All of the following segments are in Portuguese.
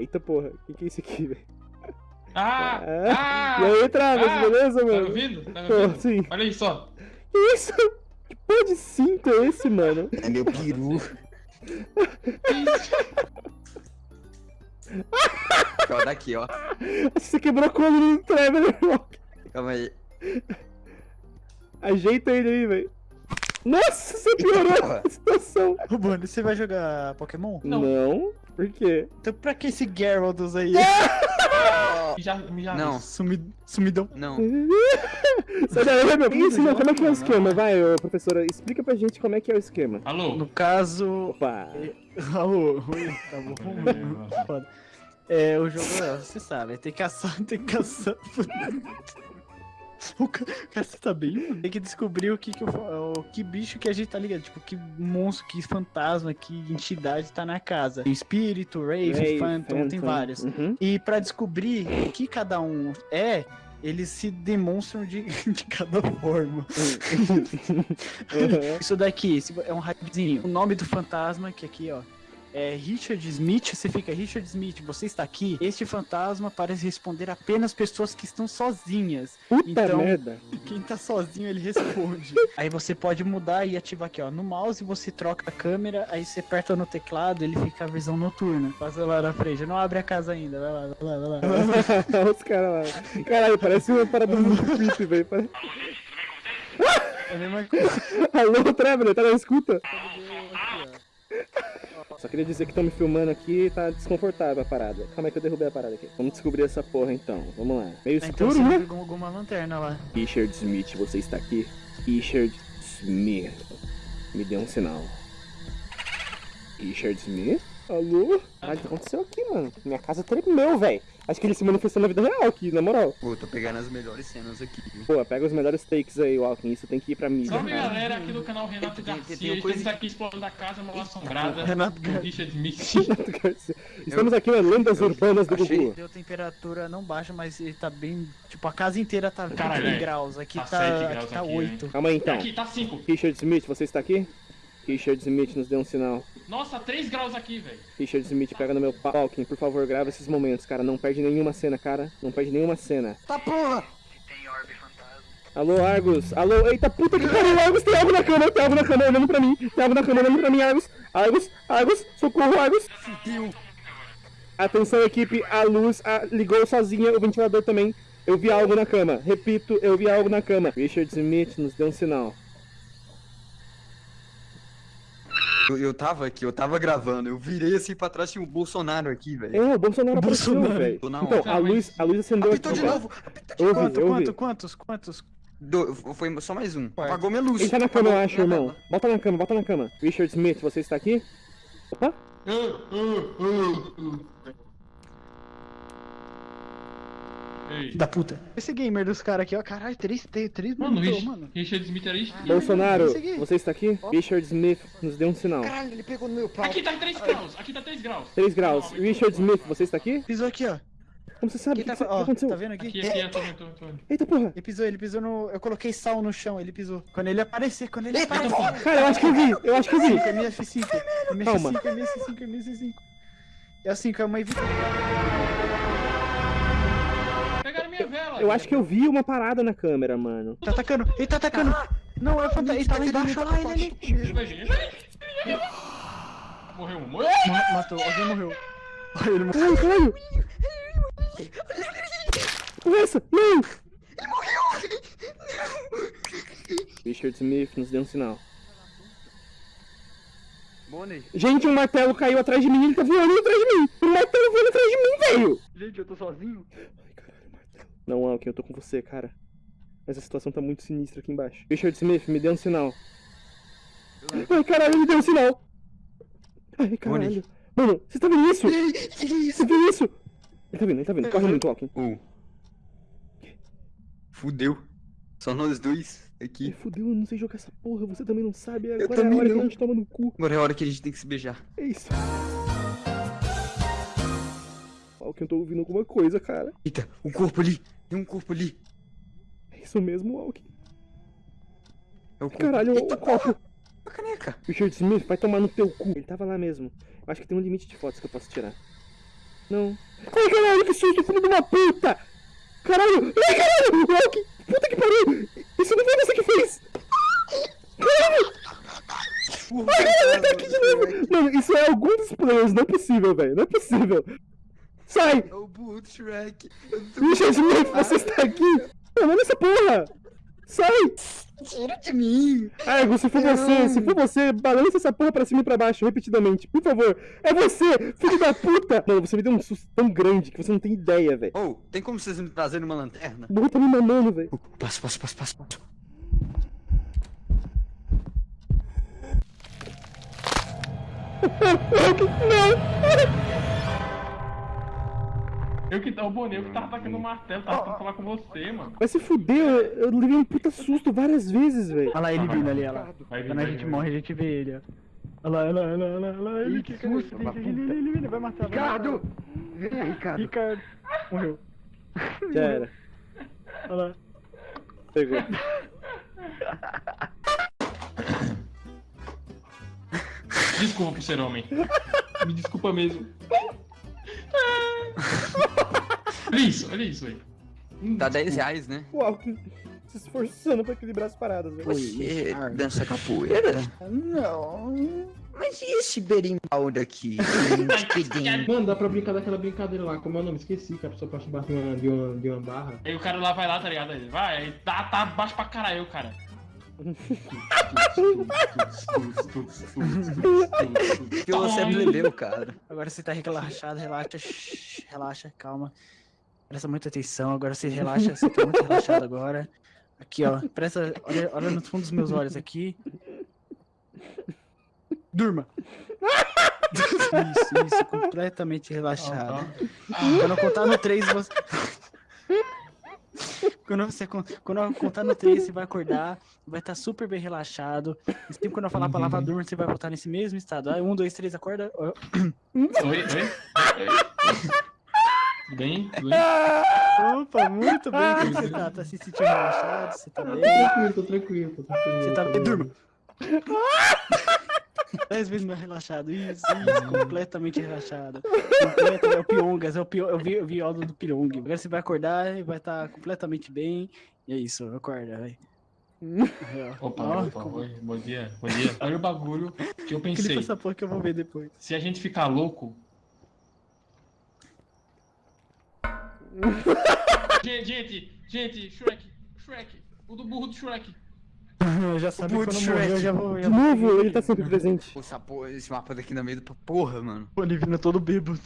Eita porra, o que, que é isso aqui, velho? Ah! É. Ah! E aí, Travis, ah, beleza, Tá me mano? ouvindo? Tá me Pô, ouvindo? sim. Olha aí só. Que isso? Que porra de cinto é esse, mano? É meu peru. ó, daqui, ó. Você quebrou a coluna do Traveler, irmão. Calma aí. Ajeita ele aí, velho. Nossa, você piorou a situação. Ô, Bonnie, você vai jogar Pokémon? Não. Não. Por quê? Então pra que esse Gyarados aí? Já, já Não, Sumi... Sumidão. não. Sai daí, meu. Ih, Isso, não, como é que é o esquema? Vai, ô, professora, explica pra gente como é que é o esquema. Alô? No caso... Opa. Alô, oi, tá bom. É, o jogo, é, você sabe, tem que caçar, tem que caçar. O ca- cara, você tá bem? Tem que descobrir o que, que, o, que bicho que a gente tá ligado. Tipo, que monstro, que fantasma, que entidade tá na casa. Tem espírito, Rave, Ray, Phantom, tem vários. Uhum. E pra descobrir o que cada um é, eles se demonstram de, de cada forma. Uhum. Isso daqui é um hypezinho. O nome do fantasma, que aqui, ó. É Richard Smith, você fica Richard Smith, você está aqui. Este fantasma parece responder apenas pessoas que estão sozinhas. Puta Então- merda. Quem tá sozinho ele responde. aí você pode mudar e ativar aqui, ó. No mouse você troca a câmera, aí você aperta no teclado, ele fica a visão noturna. Passa lá na frente, não abre a casa ainda. Vai lá, vai lá, vai lá. Olha os caras lá. Caralho, parece uma parada muito creepy, velho. É a mesma coisa. Alô, Traveler, tá na escuta? Só queria dizer que estão me filmando aqui e tá desconfortável a parada. Calma aí que eu derrubei a parada aqui. Vamos descobrir essa porra então. Vamos lá. Meio. Então escuro, você né? pegou alguma lanterna lá. Richard Smith, você está aqui? Richard Smith. Me dê um sinal. Richard Smith? Alô? Caralho, o que aconteceu aqui, mano? Minha casa tremeu, velho. Acho que ele se manifestou na vida real aqui, na moral. Pô, tô pegando as melhores cenas aqui, viu? Pô, pega os melhores takes aí, Walking. Isso tem que ir pra mídia. Salve cara. galera aqui do canal Renato Garcia. gente coisa tá aqui explorando a casa mal assombrada Renato Garcia. Richard Smith. Renato Garcia. Estamos aqui na Lendas Urbanas do achei- Gugu. Deu temperatura não baixa, mas ele tá bem. Tipo, a casa inteira tá 20 Caralho, é. graus. Aqui Tá tá, graus aqui tá aqui, 8. Calma aí então. Aqui, tá 5. Richard Smith, você está aqui? Richard Smith, nos dê um sinal. Nossa, 3 graus aqui, velho. Richard Smith, pega no meu pau. Walking, por favor, grava esses momentos, cara. Não perde nenhuma cena, cara. Não perde nenhuma cena. Tá porra! Alô, Argus. Alô, eita puta que pariu, Argus. Tem algo na cama, tem algo na cama olhando pra mim. Tem algo na cama olhando pra mim, Argus. Argus, Argus, socorro, Argus. Fudeu! Atenção, equipe, a luz a- ligou sozinha, o ventilador também. Eu vi algo na cama. Repito, eu vi algo na cama. Richard Smith, nos dê um sinal. Eu, eu tava aqui, eu tava gravando, eu virei assim pra trás, tinha o Bolsonaro aqui, velho. É, o Bolsonaro apareceu, Bolsonaro. velho. Então, a luz, a luz acendeu Apitou aqui. de novo! Apitou de Eu vi, Quanto, eu quanto, vi. quantos, quantos? Do- foi só mais um. Apagou minha luz. Ele tá na cama, eu acho, irmão. tela. Bota na cama, bota na cama. Richard Smith, você está aqui? Opa. Ei. Da puta. Esse gamer dos caras aqui, ó. Caralho, três, três, três Mano, matou, Rich- mano. Richard Smith era isso. Bolsonaro, você está aqui? Richard Smith, nos dê um sinal. Caralho, ele pegou no meu pau. Aqui tá 3 graus, aqui tá 3 graus. 3 graus. Richard Smith, você está aqui? Pisou aqui, ó. Como você sabe? O Aqui que, tá, que, ó, aconteceu? tá vendo aqui? Aqui, aqui, eu tô tô tô. Eita porra. Ele pisou, ele pisou no. Eu coloquei sal no chão, ele pisou. Quando ele aparecer, quando ele Eita, aparecer. porra! Cara, eu acho que eu vi, eu acho que eu vi. É minha F5, é minha Calma. F5, é minha F5, é minha F5. É assim, calma aí. Pegaram Eu acho que eu vi uma parada na câmera, mano. Tá atacando, ele tá atacando. Não, é o fantasma, ele tá lá embaixo, olha lá, ele ali. Morreu um. Morreu. Ma- Matou, alguém morreu. Olha, ele morreu. Ai, caralho. Porra, é essa? Não! Richard Smith, nos dê um sinal. Bonnie. Gente, um martelo caiu atrás de mim, ele tá voando atrás de mim. Um martelo voando atrás de mim, velho. Gente, eu tô sozinho. Ai. Não, Alkin, eu tô com você, cara. Mas a situação tá muito sinistra aqui embaixo. Richard Smith, me dê um sinal. Ai, caralho, me deu um sinal. Ai, caralho. Mano, você tá vendo isso? Que isso? Você viu isso? Ele tá vindo, ele tá vindo. Corre muito, Alkin. Oh. Fudeu. Só nós dois Ai, aqui. fudeu, eu não sei jogar essa porra, você também não sabe. Agora é a também hora que não. a gente toma no cu. Agora é a hora que a gente tem que se beijar. É isso. Alkin, eu tô ouvindo alguma coisa, cara. Eita, o corpo ali. Tem um corpo ali. É isso mesmo, Alkin. É o corpo. Caralho, Eita, o copo. A caneca. Richard Smith, vai tomar no teu cu. Ele tava lá mesmo. Eu acho que tem um limite de fotos que eu posso tirar. Não. Ai, caralho, que susto, filho de uma puta! Caralho! Ai, caralho! Que puta que pariu! Isso não foi você que fez! Caralho! Ai, caralho, ele tá aqui de novo! Mano, isso é algum dos players, não é possível, velho. Não é possível. Sai! É o do Shrek. Richard Smith, você está aqui! Mano, essa porra! Sai! Tira de mim. Argo, se for você, se for você, balança essa porra pra cima e pra baixo, repetidamente. Por favor. É você, filho da puta! Mano, você me deu um susto tão grande que você não tem ideia, velho. Oh, tem como vocês me trazerem uma lanterna? O burro tá me mamando, velho. Passo, passo, passo, passo, passo. Eu que. O Boninho, eu que tava atacando o martelo, tava tentando falar com você, mano. Vai se fuder, eu, eu levei um puta susto várias vezes, velho. Olha lá ele vindo ali, olha lá. Quando a gente morre, a gente vê ele, ó. Olha lá, olha lá, olha lá, olha lá, olha lá. Ele, que ele, susto, ele, ele, ele, ele, ele vai matar. Ricardo! Vem, Ricardo. Ricardo. Morreu. Já era. Olha lá. Pegou. Desculpa por ser homem. Me desculpa mesmo. olha isso, olha isso, velho. Hum, Dá 10 desculpa. reais, né? O Alckmin se esforçando pra equilibrar as paradas, velho. Você dança capoeira? Não. Mas e esse berimbau daqui? Mano, dá pra brincar daquela brincadeira lá, como é o nome? Esqueci, que a pessoa passa embaixo de uma, de uma, de uma barra. Aí o cara lá vai lá, tá ligado? Aí, vai, aí tá, tá baixo pra caralho, cara. Que você aprendeu, cara. Agora você tá relaxado, relaxa, shh, relaxa, calma. Presta muita atenção, agora você relaxa, você tá muito relaxado agora. Aqui, ó, presta, olha, olha no fundo dos meus olhos aqui. Durma. Isso, isso, completamente relaxado. Quando eu contar no 3, você. Quando, você, quando eu contar no 3, você vai acordar, vai estar super bem relaxado. E sempre quando eu falar a palavra durma, você vai voltar nesse mesmo estado. Aí, um, dois, três, acorda. Oi, oi, oi. Tudo bem? Tudo bem? Opa, muito bem. Como você tá? Tá se sentindo relaxado? Você tá bem? Tranquilo, tô tranquilo, tô tranquilo. Você tá bem? Durma. Dez vezes mais relaxado. Isso, isso, completamente relaxado. Completo, é o Piongas, é o, Pio, eu vi, eu vi aula do Pyong. Agora você vai acordar e vai estar completamente bem. E é isso, acorda, vai. Opa, Ó, opa, como- oi, bom dia, bom dia. Olha o bagulho que eu Clipa pensei. essa porra que eu vou ver depois. Se a gente ficar louco. gente, gente, gente, Shrek, Shrek, o do burro do Shrek. Eu já sabia Putz, quando morrer, eu Shrek. já vou. De Já vou novo, ele tá sempre presente. Pô, essa porra, esse mapa daqui no meio do porra, mano. O Olivino todo bêbado.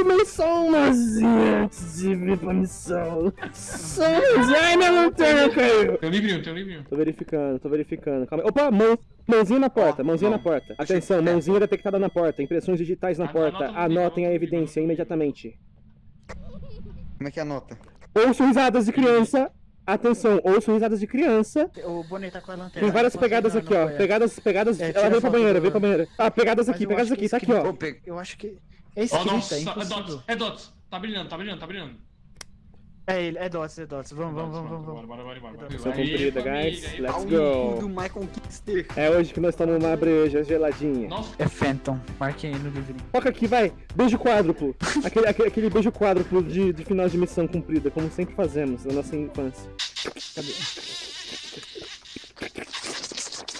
Eu tomei só umazinha antes de vir pra missão. Só umazinha. Ai, minha lanterna caiu. Teu livrinho, teu livrinho. Tô verificando, tô verificando. Calma. aí. Opa, mão, mãozinha na porta, mãozinha mão. na porta. Atenção, mãozinha detectada na porta. Impressões digitais na Anota porta. Anotem anota a evidência imediatamente. Como é que anota? Ouço risadas de criança. Atenção, ouço risadas de criança. O Bonnie tá com a lanterna. Tem várias pegadas aqui, ó. Pegadas, pegadas. É, Ela veio pra banheira, do- veio pra banheira. Ah, pegadas Mas aqui, pegadas aqui, tá aqui, ó. Eu acho que. É escrita, nossa, é é. Dots, é Dots. Tá brilhando, tá brilhando, tá brilhando. É ele, é Dots, é Dots. Vamos, vamos, vamos, vamos. bora, bora, bora, bora. Missão cumprida, guys. aí, Let's go. cu do Michael Kister. É hoje que nós estamos numa breja geladinha. Nossa, É Phantom, marquei aí no livrinho. Foca aqui, vai. Beijo quádruplo. Aquele, aquele, aquele beijo quádruplo de, de final de missão cumprida, como sempre fazemos na nossa infância. Cadê?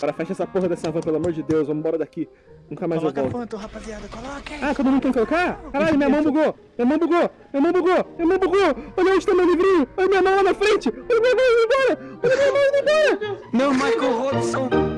Agora fecha essa porra dessa van, pelo amor de Deus. Vamos embora daqui. Nunca mais eu Coloca volto. Phantom, rapaziada, coloca aí. Ah, todo mundo tem que colocar? Caralho, minha mão bugou! Minha mão bugou! Minha mão bugou! Minha mão bugou! Olha onde tá meu livrinho! Olha minha mão lá na frente! Olha minha mão indo embora! Olha minha mão indo embora! Não, Michael Robson.